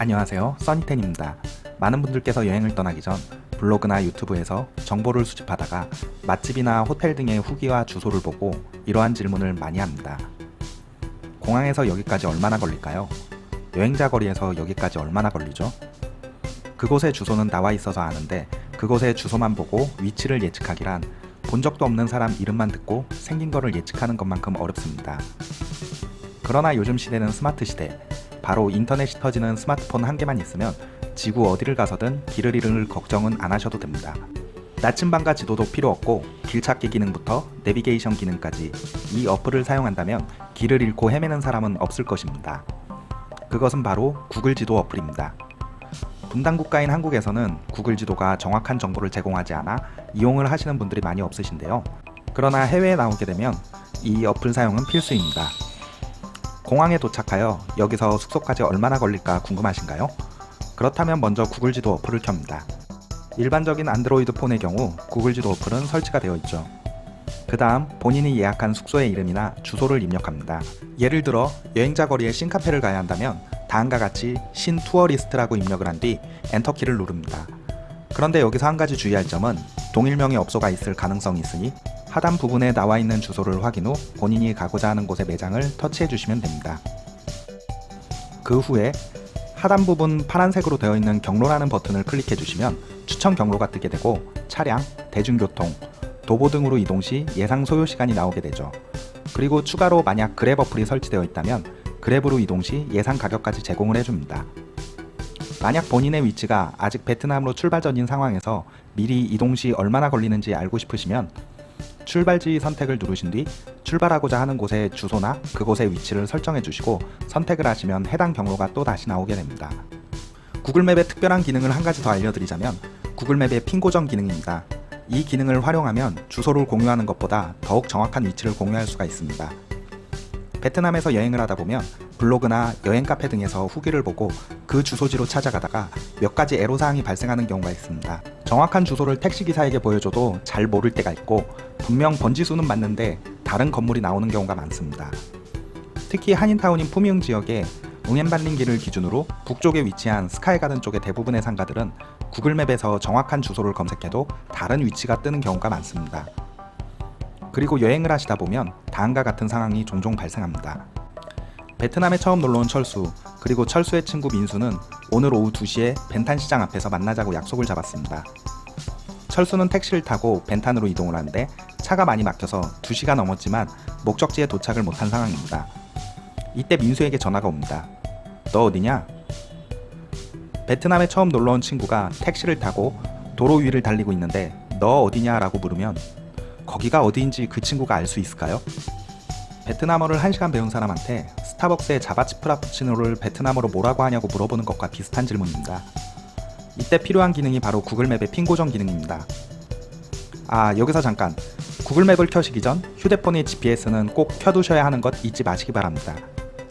안녕하세요 써니텐입니다 많은 분들께서 여행을 떠나기 전 블로그나 유튜브에서 정보를 수집하다가 맛집이나 호텔 등의 후기와 주소를 보고 이러한 질문을 많이 합니다 공항에서 여기까지 얼마나 걸릴까요? 여행자 거리에서 여기까지 얼마나 걸리죠? 그곳의 주소는 나와 있어서 아는데 그곳의 주소만 보고 위치를 예측하기란 본 적도 없는 사람 이름만 듣고 생긴 거를 예측하는 것만큼 어렵습니다. 그러나 요즘 시대는 스마트 시대 바로 인터넷이 터지는 스마트폰 한 개만 있으면 지구 어디를 가서든 길을 잃을 걱정은 안 하셔도 됩니다. 나침반과 지도도 필요 없고 길찾기 기능부터 내비게이션 기능까지 이 어플을 사용한다면 길을 잃고 헤매는 사람은 없을 것입니다. 그것은 바로 구글 지도 어플입니다. 분단 국가인 한국에서는 구글 지도가 정확한 정보를 제공하지 않아 이용을 하시는 분들이 많이 없으신데요. 그러나 해외에 나오게 되면 이 어플 사용은 필수입니다. 공항에 도착하여 여기서 숙소까지 얼마나 걸릴까 궁금하신가요? 그렇다면 먼저 구글 지도 어플을 켭니다. 일반적인 안드로이드 폰의 경우 구글 지도 어플은 설치가 되어 있죠. 그 다음 본인이 예약한 숙소의 이름이나 주소를 입력합니다. 예를 들어 여행자 거리에 신카페를 가야 한다면 다음과 같이 신 투어리스트라고 입력을 한 뒤 엔터키를 누릅니다. 그런데 여기서 한 가지 주의할 점은 동일명의 업소가 있을 가능성이 있으니 하단 부분에 나와 있는 주소를 확인 후 본인이 가고자 하는 곳의 매장을 터치해 주시면 됩니다. 그 후에 하단 부분 파란색으로 되어 있는 경로라는 버튼을 클릭해 주시면 추천 경로가 뜨게 되고 차량, 대중교통, 도보 등으로 이동 시 예상 소요 시간이 나오게 되죠. 그리고 추가로 만약 그랩 어플이 설치되어 있다면 그랩으로 이동 시 예상 가격까지 제공을 해줍니다. 만약 본인의 위치가 아직 베트남으로 출발 전인 상황에서 미리 이동 시 얼마나 걸리는지 알고 싶으시면 출발지 선택을 누르신 뒤 출발하고자 하는 곳의 주소나 그곳의 위치를 설정해 주시고 선택을 하시면 해당 경로가 또 다시 나오게 됩니다. 구글맵의 특별한 기능을 한 가지 더 알려드리자면 구글맵의 핀 고정 기능입니다. 이 기능을 활용하면 주소를 공유하는 것보다 더욱 정확한 위치를 공유할 수가 있습니다. 베트남에서 여행을 하다 보면 블로그나 여행 카페 등에서 후기를 보고 그 주소지로 찾아가다가 몇 가지 애로사항이 발생하는 경우가 있습니다. 정확한 주소를 택시기사에게 보여줘도 잘 모를 때가 있고 분명 번지수는 맞는데 다른 건물이 나오는 경우가 많습니다. 특히 한인타운인 푸미흥 지역에 웅엔반린길을 기준으로 북쪽에 위치한 스카이가든 쪽의 대부분의 상가들은 구글맵에서 정확한 주소를 검색해도 다른 위치가 뜨는 경우가 많습니다. 그리고 여행을 하시다 보면 다음과 같은 상황이 종종 발생합니다. 베트남에 처음 놀러온 철수 그리고 철수의 친구 민수는 오늘 오후 2시에 벤탄 시장 앞에서 만나자고 약속을 잡았습니다. 철수는 택시를 타고 벤탄으로 이동을 하는데 차가 많이 막혀서 2시가 넘었지만 목적지에 도착을 못한 상황입니다. 이때 민수에게 전화가 옵니다. 너 어디냐? 베트남에 처음 놀러온 친구가 택시를 타고 도로 위를 달리고 있는데 너 어디냐 라고 물으면 거기가 어디인지 그 친구가 알 수 있을까요? 베트남어를 1시간 배운 사람한테 스타벅스의 자바칩 프라푸치노를 베트남어로 뭐라고 하냐고 물어보는 것과 비슷한 질문입니다. 이때 필요한 기능이 바로 구글맵의 핀 고정 기능입니다. 아 여기서 잠깐 구글맵을 켜시기 전 휴대폰의 GPS는 꼭 켜두셔야 하는 것 잊지 마시기 바랍니다.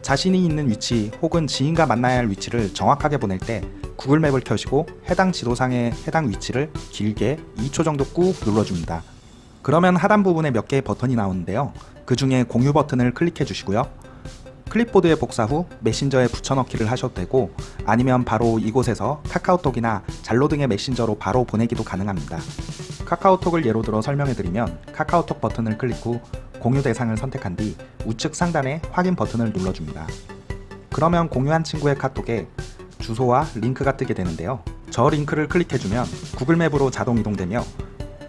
자신이 있는 위치 혹은 지인과 만나야 할 위치를 정확하게 보낼 때 구글맵을 켜시고 해당 지도상의 해당 위치를 길게 2초 정도 꾹 눌러줍니다. 그러면 하단 부분에 몇 개의 버튼이 나오는데요. 그 중에 공유 버튼을 클릭해 주시고요. 클립보드에 복사 후 메신저에 붙여넣기를 하셔도 되고 아니면 바로 이곳에서 카카오톡이나 잘로 등의 메신저로 바로 보내기도 가능합니다. 카카오톡을 예로 들어 설명해드리면 카카오톡 버튼을 클릭 후 공유 대상을 선택한 뒤 우측 상단에 확인 버튼을 눌러줍니다. 그러면 공유한 친구의 카톡에 주소와 링크가 뜨게 되는데요. 저 링크를 클릭해주면 구글맵으로 자동 이동되며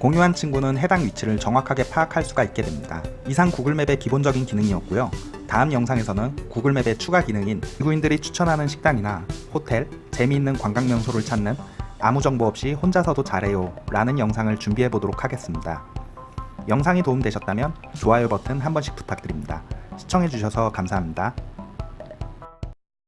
공유한 친구는 해당 위치를 정확하게 파악할 수가 있게 됩니다. 이상 구글맵의 기본적인 기능이었고요. 다음 영상에서는 구글맵의 추가 기능인 외국인들이 추천하는 식당이나 호텔, 재미있는 관광명소를 찾는 아무 정보 없이 혼자서도 잘해요 라는 영상을 준비해 보도록 하겠습니다. 영상이 도움되셨다면 좋아요 버튼 한 번씩 부탁드립니다. 시청해주셔서 감사합니다.